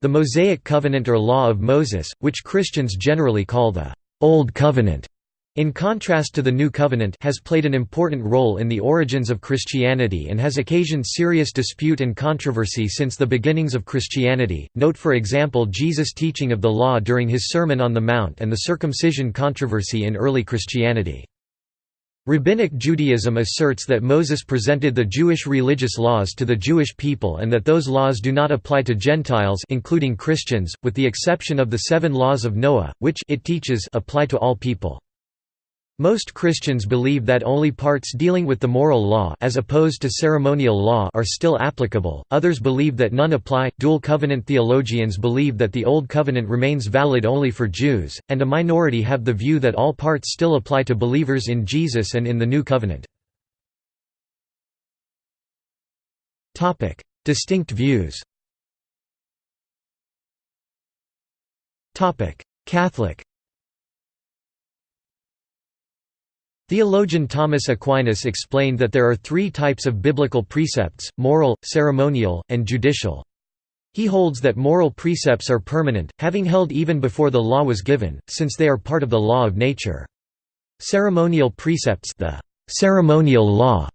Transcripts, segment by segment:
The Mosaic Covenant or Law of Moses, which Christians generally call the Old Covenant, in contrast to the New Covenant has played an important role in the origins of Christianity and has occasioned serious dispute and controversy since the beginnings of Christianity. Note for example Jesus' teaching of the law during his Sermon on the Mount and the circumcision controversy in early Christianity. Rabbinic Judaism asserts that Moses presented the Jewish religious laws to the Jewish people and that those laws do not apply to Gentiles including Christians, with the exception of the seven laws of Noah, which it teaches apply to all people. Most Christians believe that only parts dealing with the moral law as opposed to ceremonial law are still applicable, others believe that none apply. Dual covenant theologians believe that the Old Covenant remains valid only for Jews, and a minority have the view that all parts still apply to believers in Jesus and in the New Covenant. Distinct views Catholic Theologian Thomas Aquinas explained that there are three types of biblical precepts, moral, ceremonial, and judicial. He holds that moral precepts are permanent, having held even before the law was given, since they are part of the law of nature. Ceremonial precepts the ceremonial law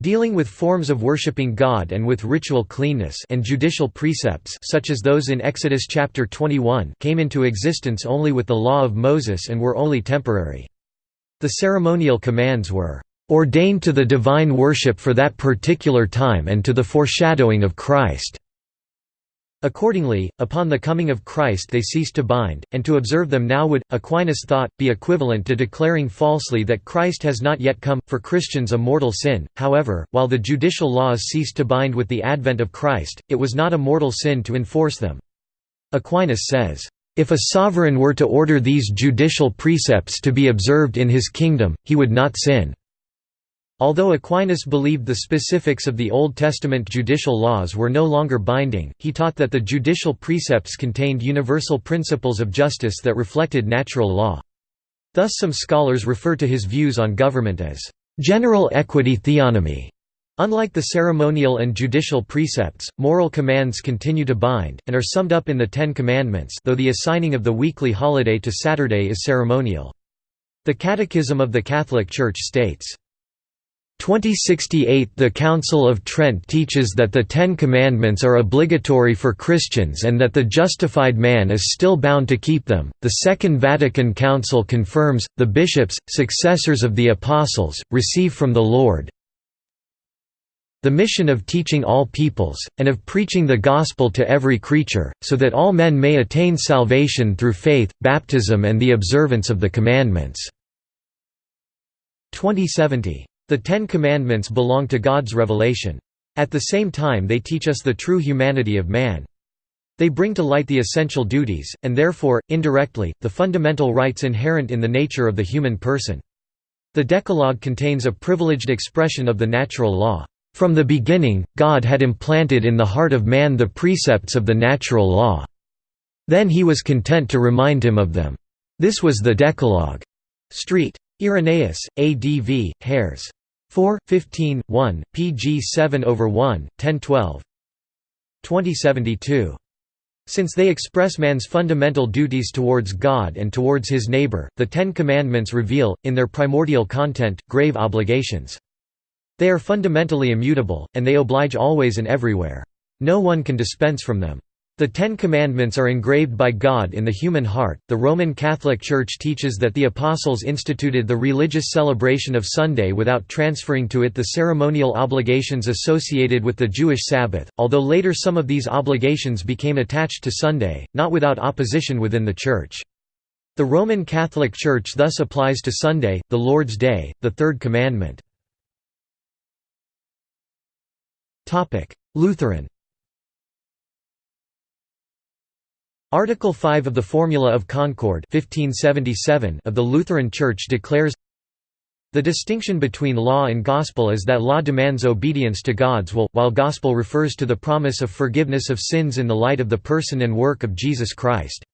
dealing with forms of worshipping God and with ritual cleanness and judicial precepts such as those in Exodus chapter 21 came into existence only with the law of Moses and were only temporary. The ceremonial commands were ordained to the divine worship for that particular time and to the foreshadowing of Christ." Accordingly, upon the coming of Christ they ceased to bind, and to observe them now would, Aquinas thought, be equivalent to declaring falsely that Christ has not yet come, for Christians a mortal sin. However, while the judicial laws ceased to bind with the advent of Christ, it was not a mortal sin to enforce them. Aquinas says, if a sovereign were to order these judicial precepts to be observed in his kingdom, he would not sin. Although Aquinas believed the specifics of the Old Testament judicial laws were no longer binding, he taught that the judicial precepts contained universal principles of justice that reflected natural law. Thus some scholars refer to his views on government as general equity theonomy, Unlike the ceremonial and judicial precepts, moral commands continue to bind, and are summed up in the Ten Commandments though the assigning of the weekly holiday to Saturday is ceremonial. The Catechism of the Catholic Church states, 2068 The Council of Trent teaches that the Ten Commandments are obligatory for Christians and that the justified man is still bound to keep them. The Second Vatican Council confirms, the bishops, successors of the Apostles, receive from the Lord, the mission of teaching all peoples, and of preaching the gospel to every creature, so that all men may attain salvation through faith, baptism and the observance of the commandments." 2070. The Ten Commandments belong to God's revelation. At the same time they teach us the true humanity of man. They bring to light the essential duties, and therefore, indirectly, the fundamental rights inherent in the nature of the human person. The Decalogue contains a privileged expression of the natural law. From the beginning, God had implanted in the heart of man the precepts of the natural law. Then he was content to remind him of them. This was the Decalogue. Street. Irenaeus, ADV, Hares. 4, 15, 1, pg 7 over 1, 1012 2072. Since they express man's fundamental duties towards God and towards his neighbor, the Ten Commandments reveal, in their primordial content, grave obligations. They are fundamentally immutable, and they oblige always and everywhere. No one can dispense from them. The Ten Commandments are engraved by God in the human heart. The Roman Catholic Church teaches that the Apostles instituted the religious celebration of Sunday without transferring to it the ceremonial obligations associated with the Jewish Sabbath, although later some of these obligations became attached to Sunday, not without opposition within the Church. The Roman Catholic Church thus applies to Sunday, the Lord's Day, the Third Commandment. Lutheran Article 5 of the Formula of Concord 1577 of the Lutheran Church declares the distinction between law and gospel is that law demands obedience to God's will, while gospel refers to the promise of forgiveness of sins in the light of the person and work of Jesus Christ.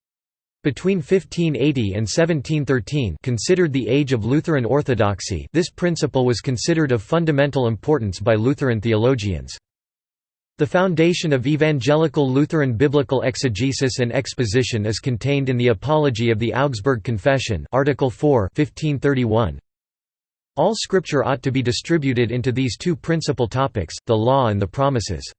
Between 1580 and 1713 considered the age of Lutheran orthodoxy this principle was considered of fundamental importance by Lutheran theologians. The foundation of evangelical Lutheran biblical exegesis and exposition is contained in the Apology of the Augsburg Confession Article 4 1531. All scripture ought to be distributed into these two principal topics, the law and the promises.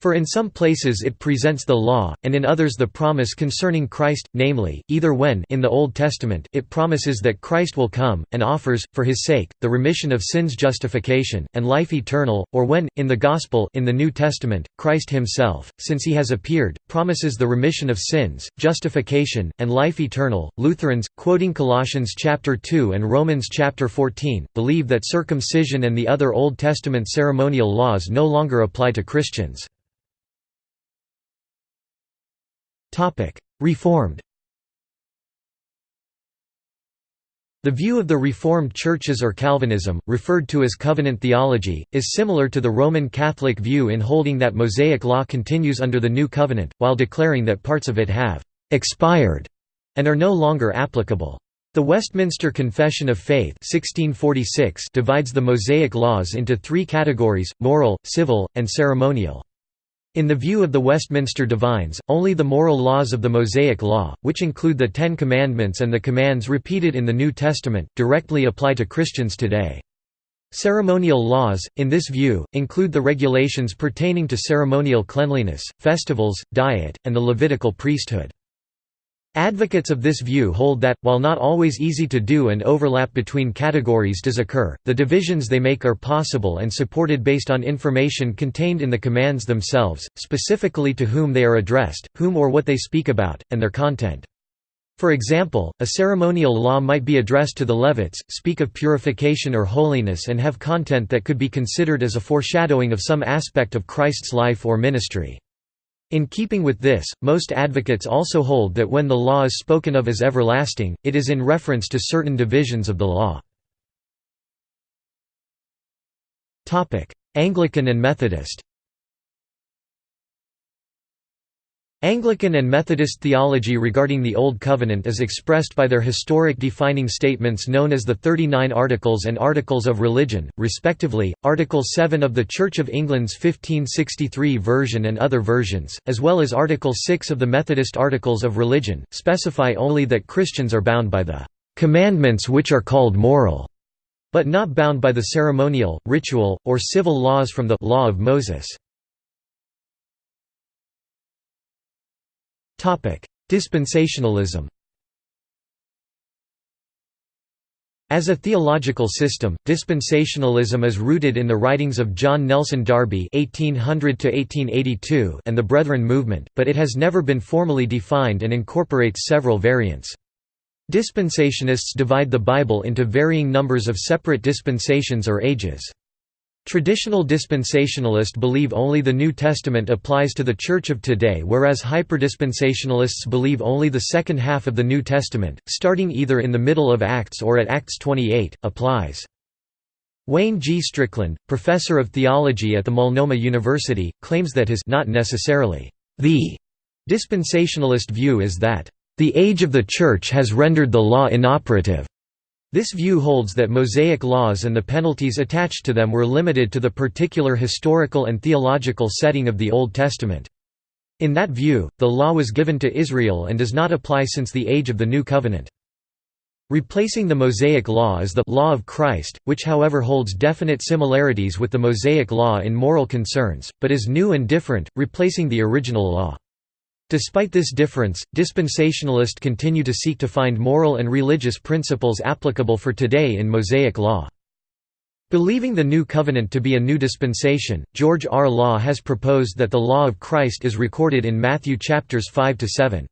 For in some places it presents the law, and in others the promise concerning Christ, namely, either when in the Old Testament it promises that Christ will come, and offers, for his sake, the remission of sins justification, and life eternal, or when, in the Gospel in the New Testament, Christ himself, since he has appeared, promises the remission of sins, justification, and life eternal. Lutherans, quoting Colossians chapter 2 and Romans chapter 14, believe that circumcision and the other Old Testament ceremonial laws no longer apply to Christians. Reformed The view of the Reformed churches or Calvinism, referred to as covenant theology, is similar to the Roman Catholic view in holding that Mosaic law continues under the New Covenant, while declaring that parts of it have «expired» and are no longer applicable. The Westminster Confession of Faith 1646 divides the Mosaic laws into three categories, moral, civil, and ceremonial. In the view of the Westminster Divines, only the moral laws of the Mosaic Law, which include the Ten Commandments and the commands repeated in the New Testament, directly apply to Christians today. Ceremonial laws, in this view, include the regulations pertaining to ceremonial cleanliness, festivals, diet, and the Levitical priesthood. Advocates of this view hold that, while not always easy to do and overlap between categories does occur, the divisions they make are possible and supported based on information contained in the commands themselves, specifically to whom they are addressed, whom or what they speak about, and their content. For example, a ceremonial law might be addressed to the Levites, speak of purification or holiness and have content that could be considered as a foreshadowing of some aspect of Christ's life or ministry. In keeping with this, most advocates also hold that when the law is spoken of as everlasting, it is in reference to certain divisions of the law. Anglican and Methodist Anglican and Methodist theology regarding the Old Covenant is expressed by their historic defining statements known as the Thirty Nine Articles and Articles of Religion, respectively, Article 7 of the Church of England's 1563 version and other versions, as well as Article 6 of the Methodist Articles of Religion, specify only that Christians are bound by the "...commandments which are called moral." but not bound by the ceremonial, ritual, or civil laws from the Law of Moses. Dispensationalism As a theological system, dispensationalism is rooted in the writings of John Nelson Darby (1800–1882) and the Brethren movement, but it has never been formally defined and incorporates several variants. Dispensationists divide the Bible into varying numbers of separate dispensations or ages. Traditional dispensationalists believe only the New Testament applies to the Church of today whereas hyperdispensationalists believe only the second half of the New Testament, starting either in the middle of Acts or at Acts 28, applies. Wayne G. Strickland, professor of theology at the Multnomah University, claims that his not necessarily the dispensationalist view is that the age of the Church has rendered the law inoperative this view holds that Mosaic laws and the penalties attached to them were limited to the particular historical and theological setting of the Old Testament. In that view, the law was given to Israel and does not apply since the age of the New Covenant. Replacing the Mosaic Law is the «Law of Christ», which however holds definite similarities with the Mosaic Law in moral concerns, but is new and different, replacing the original law. Despite this difference, dispensationalists continue to seek to find moral and religious principles applicable for today in Mosaic law. Believing the New Covenant to be a new dispensation, George R. Law has proposed that the law of Christ is recorded in Matthew chapters 5 to 7.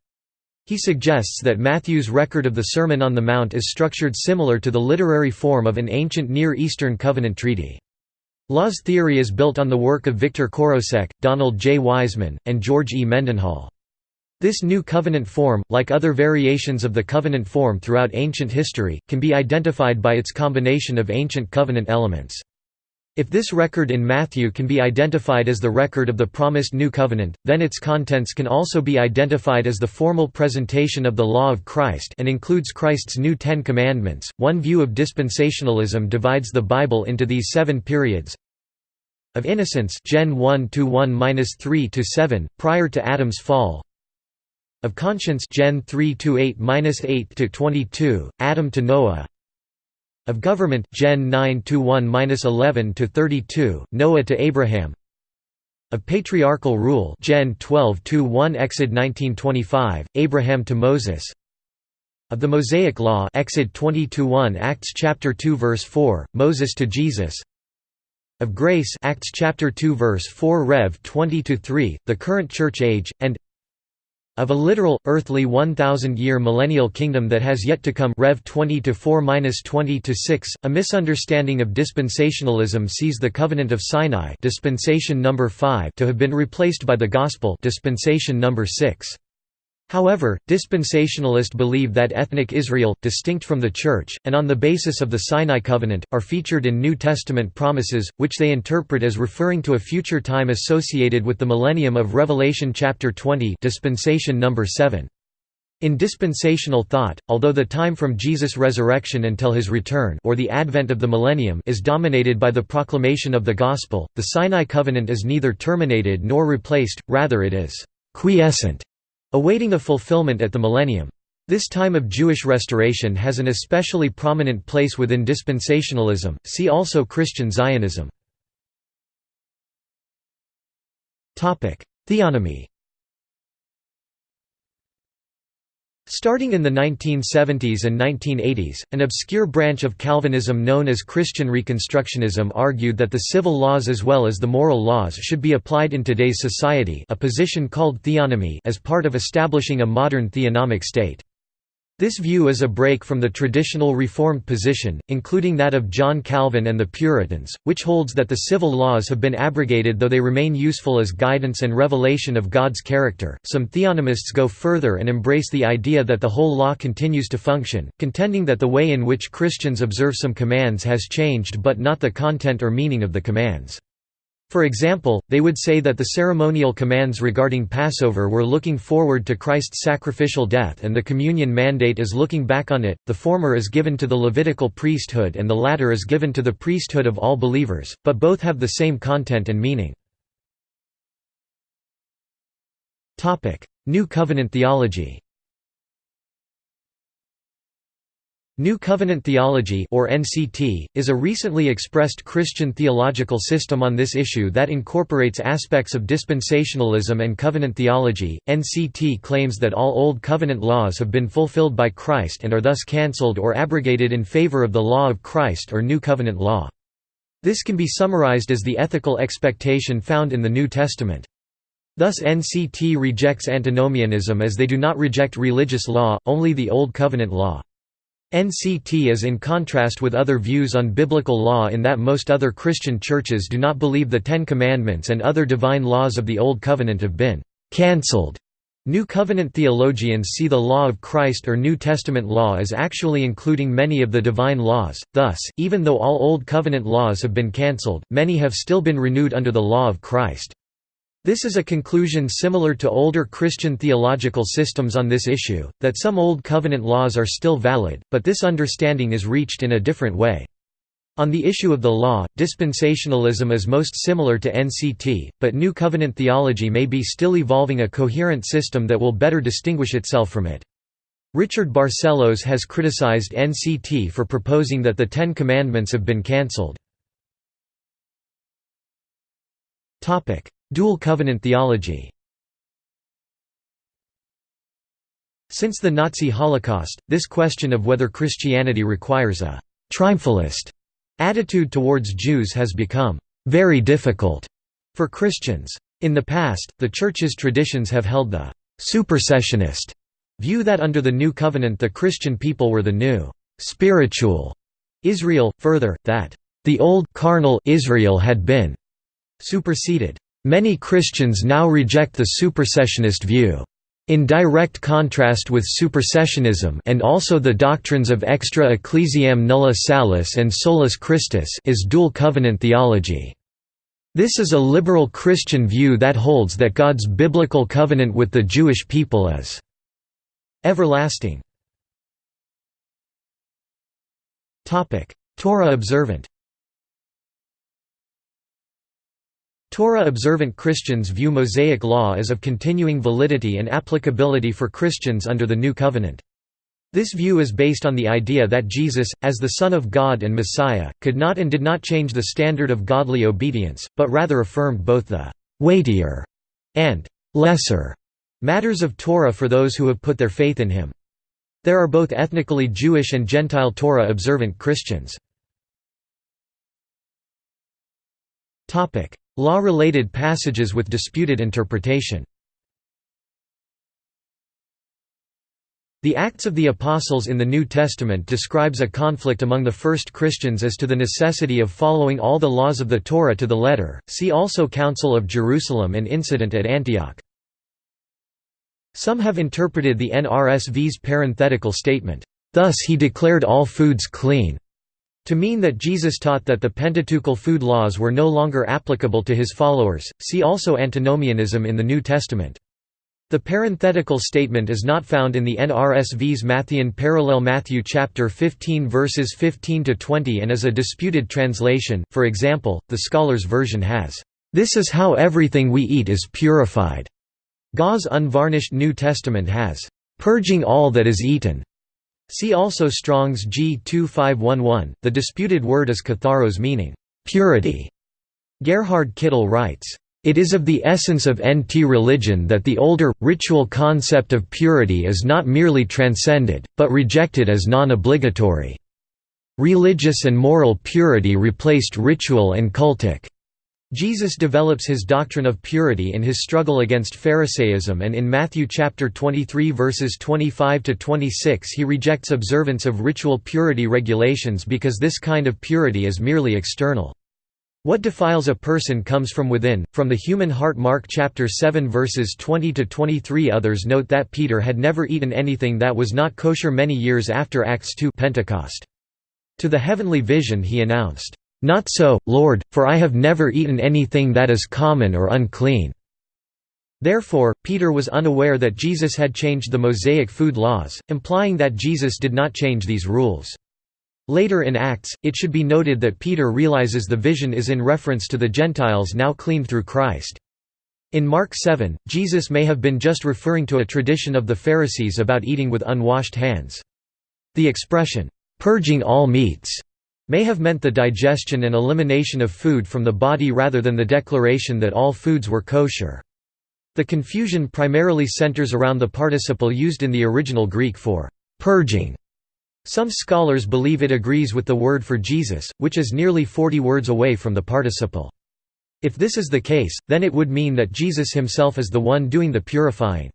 He suggests that Matthew's record of the Sermon on the Mount is structured similar to the literary form of an ancient Near Eastern covenant treaty. Law's theory is built on the work of Victor Korosek, Donald J. Wiseman, and George E. Mendenhall. This new covenant form, like other variations of the covenant form throughout ancient history, can be identified by its combination of ancient covenant elements. If this record in Matthew can be identified as the record of the promised New Covenant, then its contents can also be identified as the formal presentation of the law of Christ and includes Christ's new Ten Commandments. One view of dispensationalism divides the Bible into these seven periods of innocence Gen 1 to 1-3 to 7 prior to Adam's fall of conscience Gen 3 to 8-8 to 22 Adam to Noah of government Gen 9 1-11 to 32, Noah to Abraham of patriarchal rule Gen 12-1 Exod 1925 Abraham to Moses of the Mosaic Law Exod 20-1 Acts chapter 2 verse 4 Moses to Jesus of grace Acts chapter 2 verse 4 Rev 20-3 the current church age and of a literal earthly 1000 year millennial kingdom that has yet to come. Rev. 20 to 4-20 to 6 a misunderstanding of dispensationalism sees the covenant of Sinai dispensation number 5 to have been replaced by the gospel dispensation number 6 However, dispensationalists believe that ethnic Israel, distinct from the Church, and on the basis of the Sinai covenant, are featured in New Testament promises, which they interpret as referring to a future time associated with the millennium of Revelation chapter 20 dispensation number 7. In dispensational thought, although the time from Jesus' resurrection until his return or the advent of the millennium is dominated by the proclamation of the gospel, the Sinai covenant is neither terminated nor replaced, rather it is quiescent awaiting a fulfillment at the millennium. This time of Jewish restoration has an especially prominent place within dispensationalism, see also Christian Zionism. Theonomy Starting in the 1970s and 1980s, an obscure branch of Calvinism known as Christian Reconstructionism argued that the civil laws as well as the moral laws should be applied in today's society a position called theonomy as part of establishing a modern theonomic state. This view is a break from the traditional Reformed position, including that of John Calvin and the Puritans, which holds that the civil laws have been abrogated though they remain useful as guidance and revelation of God's character. Some theonomists go further and embrace the idea that the whole law continues to function, contending that the way in which Christians observe some commands has changed but not the content or meaning of the commands. For example, they would say that the ceremonial commands regarding Passover were looking forward to Christ's sacrificial death and the communion mandate is looking back on it, the former is given to the Levitical priesthood and the latter is given to the priesthood of all believers, but both have the same content and meaning. New Covenant theology New Covenant Theology or NCT, is a recently expressed Christian theological system on this issue that incorporates aspects of dispensationalism and covenant theology. NCT claims that all Old Covenant laws have been fulfilled by Christ and are thus cancelled or abrogated in favor of the law of Christ or New Covenant law. This can be summarized as the ethical expectation found in the New Testament. Thus NCT rejects antinomianism as they do not reject religious law, only the Old Covenant law. NCT is in contrast with other views on biblical law in that most other Christian churches do not believe the Ten Commandments and other divine laws of the Old Covenant have been cancelled. New Covenant theologians see the law of Christ or New Testament law as actually including many of the divine laws, thus, even though all Old Covenant laws have been cancelled, many have still been renewed under the law of Christ. This is a conclusion similar to older Christian theological systems on this issue, that some Old Covenant laws are still valid, but this understanding is reached in a different way. On the issue of the law, dispensationalism is most similar to NCT, but New Covenant theology may be still evolving a coherent system that will better distinguish itself from it. Richard Barcellos has criticized NCT for proposing that the Ten Commandments have been cancelled. Dual covenant theology Since the Nazi Holocaust, this question of whether Christianity requires a «triumphalist» attitude towards Jews has become «very difficult» for Christians. In the past, the Church's traditions have held the «supersessionist» view that under the New Covenant the Christian people were the new «spiritual» Israel, further, that «the old carnal Israel had been» superseded. Many Christians now reject the supersessionist view. In direct contrast with supersessionism and also the doctrines of extra ecclesiam nulla salus and solus Christus is dual covenant theology. This is a liberal Christian view that holds that God's biblical covenant with the Jewish people is everlasting. Torah observant Torah-observant Christians view Mosaic law as of continuing validity and applicability for Christians under the New Covenant. This view is based on the idea that Jesus, as the Son of God and Messiah, could not and did not change the standard of godly obedience, but rather affirmed both the «weightier» and «lesser» matters of Torah for those who have put their faith in him. There are both ethnically Jewish and Gentile Torah-observant Christians. Law-related passages with disputed interpretation The Acts of the Apostles in the New Testament describes a conflict among the first Christians as to the necessity of following all the laws of the Torah to the letter, see also Council of Jerusalem and Incident at Antioch. Some have interpreted the NRSV's parenthetical statement, "...thus he declared all foods clean." To mean that Jesus taught that the Pentateuchal food laws were no longer applicable to his followers, see also antinomianism in the New Testament. The parenthetical statement is not found in the NRSV's Matthean parallel Matthew chapter 15 verses 15 to 20 and is a disputed translation. For example, the Scholars version has, "This is how everything we eat is purified." Gau's unvarnished New Testament has, "purging all that is eaten." See also Strong's G 2511. The disputed word is katharos meaning purity. Gerhard Kittel writes, it is of the essence of NT religion that the older, ritual concept of purity is not merely transcended, but rejected as non-obligatory. Religious and moral purity replaced ritual and cultic. Jesus develops his doctrine of purity in his struggle against Pharisaism and in Matthew chapter 23 verses 25 to 26 he rejects observance of ritual purity regulations because this kind of purity is merely external. What defiles a person comes from within, from the human heart Mark chapter 7 verses 20 to 23 Others note that Peter had never eaten anything that was not kosher many years after Acts 2 Pentecost. To the heavenly vision he announced, not so, Lord, for I have never eaten anything that is common or unclean." Therefore, Peter was unaware that Jesus had changed the Mosaic food laws, implying that Jesus did not change these rules. Later in Acts, it should be noted that Peter realizes the vision is in reference to the Gentiles now cleaned through Christ. In Mark 7, Jesus may have been just referring to a tradition of the Pharisees about eating with unwashed hands. The expression, "'purging all meats' may have meant the digestion and elimination of food from the body rather than the declaration that all foods were kosher. The confusion primarily centers around the participle used in the original Greek for «purging». Some scholars believe it agrees with the word for Jesus, which is nearly 40 words away from the participle. If this is the case, then it would mean that Jesus himself is the one doing the purifying.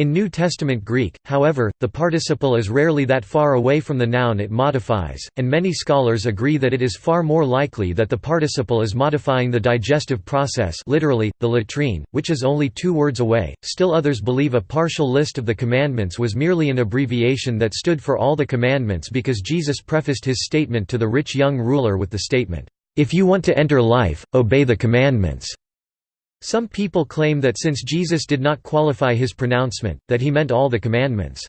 In New Testament Greek, however, the participle is rarely that far away from the noun it modifies, and many scholars agree that it is far more likely that the participle is modifying the digestive process literally, the latrine, which is only two words away. Still others believe a partial list of the commandments was merely an abbreviation that stood for all the commandments because Jesus prefaced his statement to the rich young ruler with the statement, "'If you want to enter life, obey the commandments'". Some people claim that since Jesus did not qualify his pronouncement, that he meant all the commandments.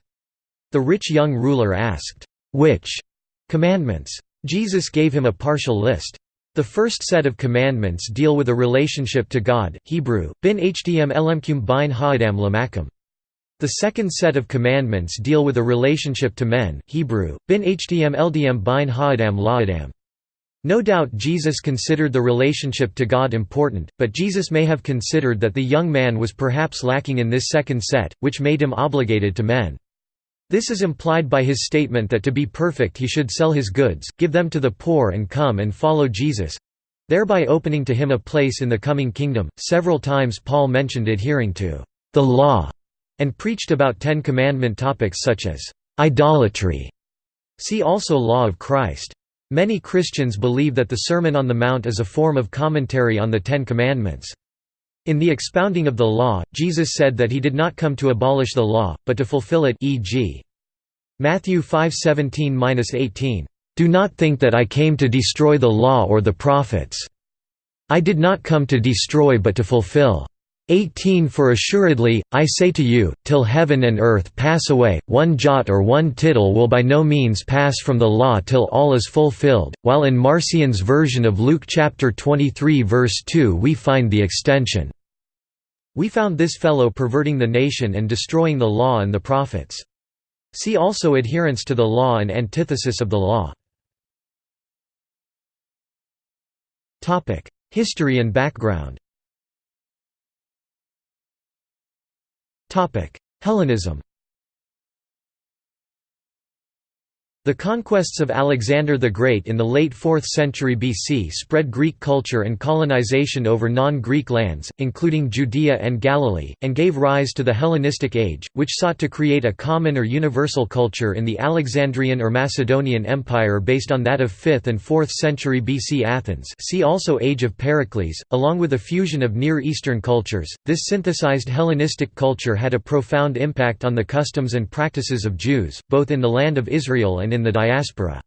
The rich young ruler asked, "'Which commandments?' Jesus gave him a partial list. The first set of commandments deal with a relationship to God Hebrew, bin htm elemkum bin ha'adam lamakum. The second set of commandments deal with a relationship to men Hebrew, bin htm ldm bin ha'adam la'adam. No doubt Jesus considered the relationship to God important, but Jesus may have considered that the young man was perhaps lacking in this second set, which made him obligated to men. This is implied by his statement that to be perfect he should sell his goods, give them to the poor and come and follow Jesus thereby opening to him a place in the coming kingdom. Several times Paul mentioned adhering to the law and preached about Ten Commandment topics such as idolatry. See also Law of Christ. Many Christians believe that the Sermon on the Mount is a form of commentary on the Ten Commandments. In the expounding of the law, Jesus said that he did not come to abolish the law, but to fulfill it e.g. Matthew 5:17-18, "Do not think that I came to destroy the law or the prophets. I did not come to destroy but to fulfill." 18 For assuredly, I say to you, till heaven and earth pass away, one jot or one tittle will by no means pass from the law till all is fulfilled, while in Marcion's version of Luke chapter 23 verse 2 we find the extension. We found this fellow perverting the nation and destroying the law and the prophets. See also adherence to the law and antithesis of the law. History and background Hellenism The conquests of Alexander the Great in the late 4th century BC spread Greek culture and colonization over non-Greek lands, including Judea and Galilee, and gave rise to the Hellenistic Age, which sought to create a common or universal culture in the Alexandrian or Macedonian Empire based on that of 5th and 4th century BC Athens see also Age of Pericles, along with a fusion of Near Eastern cultures. This synthesized Hellenistic culture had a profound impact on the customs and practices of Jews, both in the land of Israel and and in the diaspora.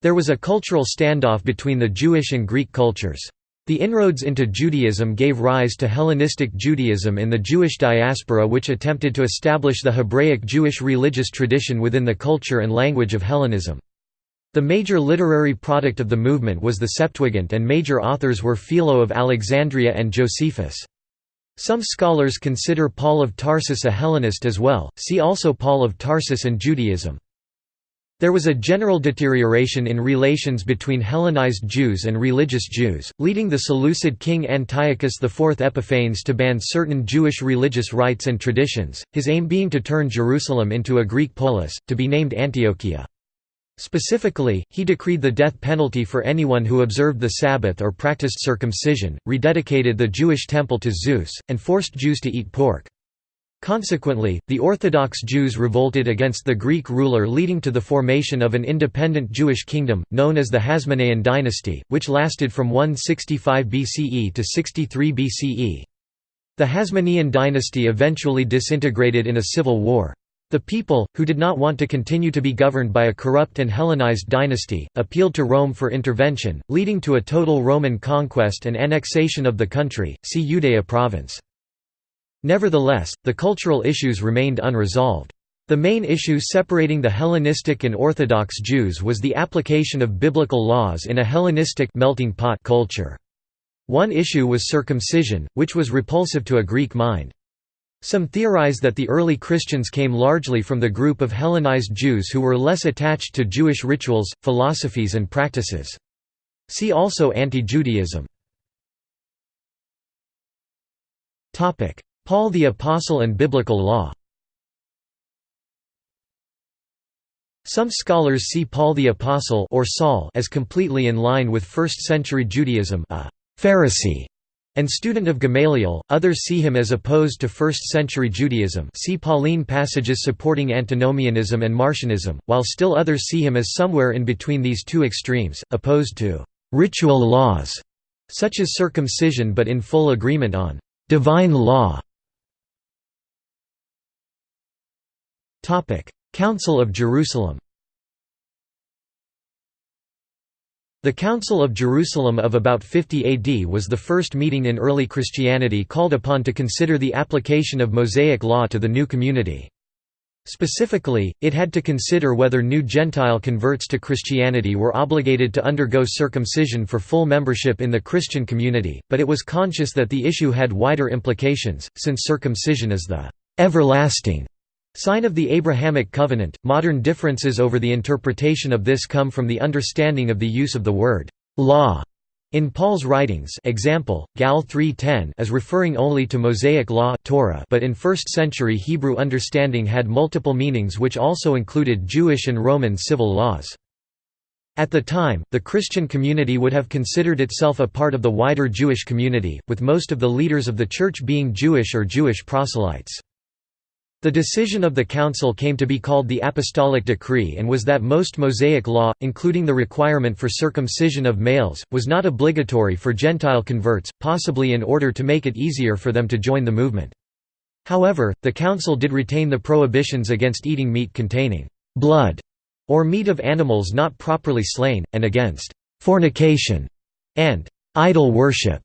There was a cultural standoff between the Jewish and Greek cultures. The inroads into Judaism gave rise to Hellenistic Judaism in the Jewish diaspora which attempted to establish the Hebraic Jewish religious tradition within the culture and language of Hellenism. The major literary product of the movement was the Septuagint and major authors were Philo of Alexandria and Josephus. Some scholars consider Paul of Tarsus a Hellenist as well, see also Paul of Tarsus and Judaism. There was a general deterioration in relations between Hellenized Jews and religious Jews, leading the Seleucid king Antiochus IV Epiphanes to ban certain Jewish religious rites and traditions, his aim being to turn Jerusalem into a Greek polis, to be named Antiochia. Specifically, he decreed the death penalty for anyone who observed the Sabbath or practiced circumcision, rededicated the Jewish temple to Zeus, and forced Jews to eat pork. Consequently, the Orthodox Jews revolted against the Greek ruler leading to the formation of an independent Jewish kingdom, known as the Hasmonean dynasty, which lasted from 165 BCE to 63 BCE. The Hasmonean dynasty eventually disintegrated in a civil war. The people, who did not want to continue to be governed by a corrupt and Hellenized dynasty, appealed to Rome for intervention, leading to a total Roman conquest and annexation of the country, see Judea province. Nevertheless, the cultural issues remained unresolved. The main issue separating the Hellenistic and Orthodox Jews was the application of biblical laws in a Hellenistic melting pot culture. One issue was circumcision, which was repulsive to a Greek mind. Some theorize that the early Christians came largely from the group of Hellenized Jews who were less attached to Jewish rituals, philosophies and practices. See also Anti-Judaism. Paul the Apostle and Biblical Law. Some scholars see Paul the Apostle or Saul as completely in line with 1st-century Judaism a Pharisee and student of Gamaliel, others see him as opposed to 1st-century Judaism see Pauline passages supporting antinomianism and Marcionism, while still others see him as somewhere in between these two extremes, opposed to «ritual laws» such as circumcision but in full agreement on «divine law» Council of Jerusalem The Council of Jerusalem of about 50 AD was the first meeting in early Christianity called upon to consider the application of Mosaic law to the new community. Specifically, it had to consider whether new Gentile converts to Christianity were obligated to undergo circumcision for full membership in the Christian community, but it was conscious that the issue had wider implications, since circumcision is the everlasting Sign of the Abrahamic covenant. Modern differences over the interpretation of this come from the understanding of the use of the word law in Paul's writings example, Gal 3.10 as referring only to Mosaic law Torah but in 1st century Hebrew understanding had multiple meanings which also included Jewish and Roman civil laws. At the time, the Christian community would have considered itself a part of the wider Jewish community, with most of the leaders of the Church being Jewish or Jewish proselytes. The decision of the Council came to be called the Apostolic Decree and was that most Mosaic law, including the requirement for circumcision of males, was not obligatory for Gentile converts, possibly in order to make it easier for them to join the movement. However, the Council did retain the prohibitions against eating meat containing blood or meat of animals not properly slain, and against fornication and idol worship.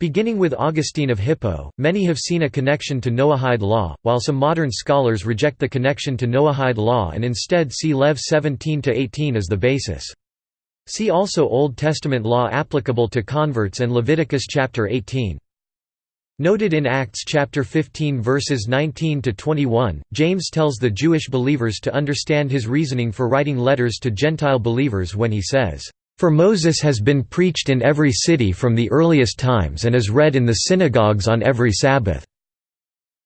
Beginning with Augustine of Hippo, many have seen a connection to Noahide law, while some modern scholars reject the connection to Noahide law and instead see Lev 17–18 as the basis. See also Old Testament law applicable to converts and Leviticus chapter 18. Noted in Acts chapter 15 verses 19 to 21, James tells the Jewish believers to understand his reasoning for writing letters to Gentile believers when he says, "For Moses has been preached in every city from the earliest times and is read in the synagogues on every Sabbath."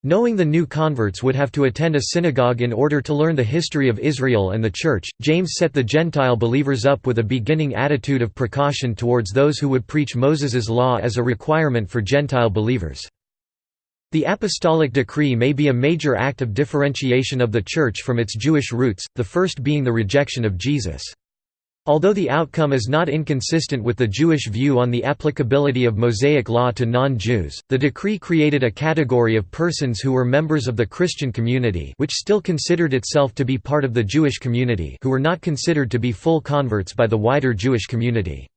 Knowing the new converts would have to attend a synagogue in order to learn the history of Israel and the Church, James set the Gentile believers up with a beginning attitude of precaution towards those who would preach Moses's law as a requirement for Gentile believers. The apostolic decree may be a major act of differentiation of the Church from its Jewish roots, the first being the rejection of Jesus. Although the outcome is not inconsistent with the Jewish view on the applicability of Mosaic law to non-Jews, the decree created a category of persons who were members of the Christian community which still considered itself to be part of the Jewish community who were not considered to be full converts by the wider Jewish community.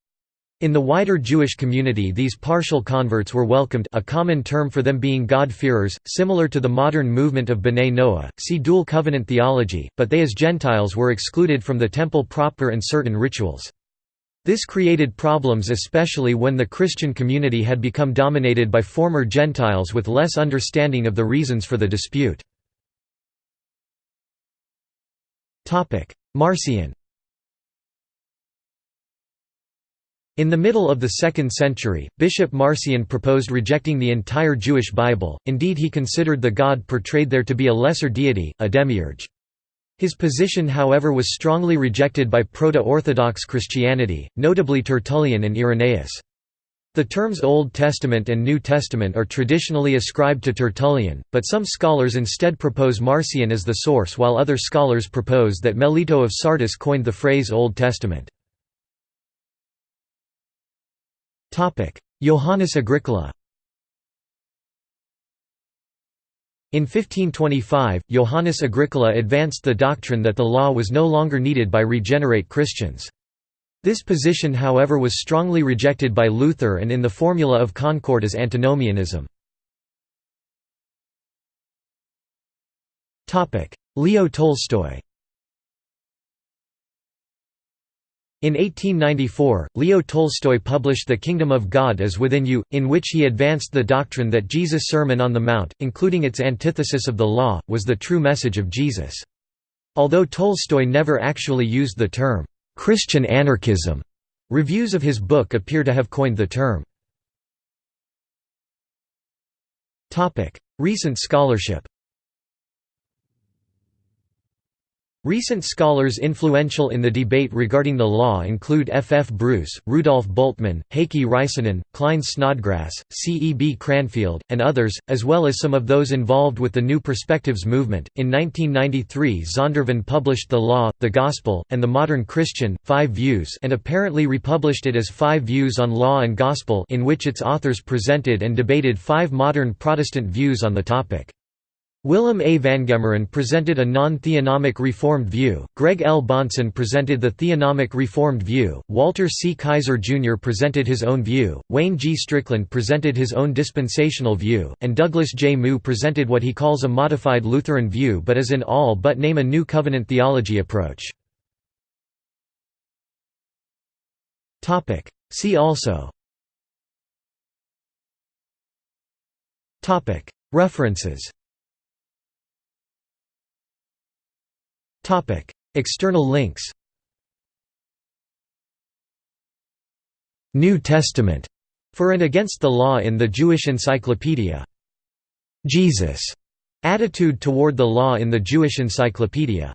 In the wider Jewish community these partial converts were welcomed a common term for them being God-fearers, similar to the modern movement of B'nai Noah, see dual covenant theology, but they as Gentiles were excluded from the temple proper and certain rituals. This created problems especially when the Christian community had become dominated by former Gentiles with less understanding of the reasons for the dispute. Marcion In the middle of the 2nd century, Bishop Marcion proposed rejecting the entire Jewish Bible, indeed he considered the God portrayed there to be a lesser deity, a demiurge. His position however was strongly rejected by Proto-Orthodox Christianity, notably Tertullian and Irenaeus. The terms Old Testament and New Testament are traditionally ascribed to Tertullian, but some scholars instead propose Marcion as the source while other scholars propose that Melito of Sardis coined the phrase Old Testament. Johannes Agricola In 1525, Johannes Agricola advanced the doctrine that the law was no longer needed by regenerate Christians. This position however was strongly rejected by Luther and in the Formula of Concord as antinomianism. Leo Tolstoy In 1894, Leo Tolstoy published The Kingdom of God is Within You, in which he advanced the doctrine that Jesus' Sermon on the Mount, including its antithesis of the law, was the true message of Jesus. Although Tolstoy never actually used the term, "'Christian anarchism'", reviews of his book appear to have coined the term. Recent scholarship Recent scholars influential in the debate regarding the law include F. F. Bruce, Rudolf Bultmann, Heikki Räisänen, Klyne Snodgrass, C. E. B. Cranfield, and others, as well as some of those involved with the New Perspectives movement. In 1993, Zondervan published The Law, the Gospel, and the Modern Christian, Five Views, and apparently republished it as Five Views on Law and Gospel, in which its authors presented and debated five modern Protestant views on the topic. Willem A. VanGemeren presented a non-theonomic Reformed view, Greg L. Bahnsen presented the theonomic Reformed view, Walter C. Kaiser Jr. presented his own view, Wayne G. Strickland presented his own dispensational view, and Douglas J. Moo presented what he calls a modified Lutheran view but as in all but name a new covenant theology approach. See also References External links New Testament for and against the law in the Jewish Encyclopedia. Jesus' attitude toward the law in the Jewish Encyclopedia.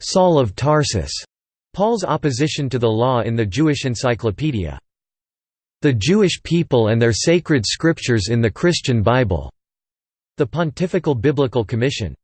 Saul of Tarsus, Paul's opposition to the law in the Jewish Encyclopedia. The Jewish people and their sacred scriptures in the Christian Bible. The Pontifical Biblical Commission